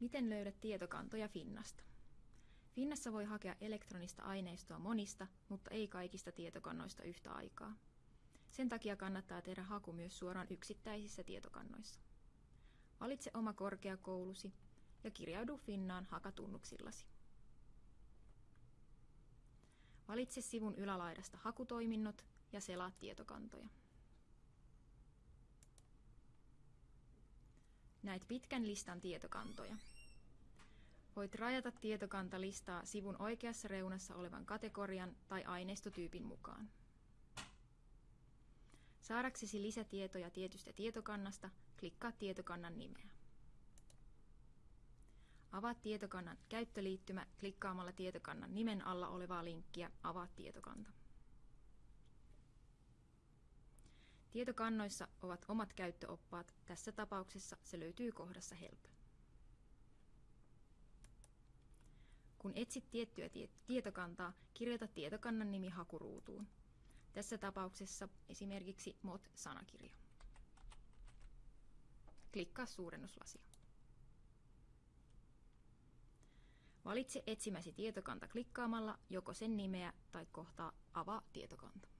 Miten löydät tietokantoja Finnasta? Finnassa voi hakea elektronista aineistoa monista, mutta ei kaikista tietokannoista yhtä aikaa. Sen takia kannattaa tehdä haku myös suoraan yksittäisissä tietokannoissa. Valitse oma korkeakoulusi ja kirjaudu Finnaan hakatunnuksillasi. Valitse sivun ylälaidasta hakutoiminnot ja selaa tietokantoja. Näet pitkän listan tietokantoja. Voit rajata tietokantalistaa sivun oikeassa reunassa olevan kategorian tai aineistotyypin mukaan. Saadaksesi lisätietoja tietystä tietokannasta, klikkaa tietokannan nimeä. Avaa tietokannan käyttöliittymä klikkaamalla tietokannan nimen alla olevaa linkkiä Avaa tietokanta. Tietokannoissa ovat omat käyttöoppaat, tässä tapauksessa se löytyy kohdassa Help. Kun etsit tiettyä tietokantaa, kirjoita tietokannan nimi hakuruutuun. Tässä tapauksessa esimerkiksi MOT-sanakirja. Klikkaa suurennuslasia. Valitse etsimäsi tietokanta klikkaamalla joko sen nimeä tai kohtaa Avaa tietokanta.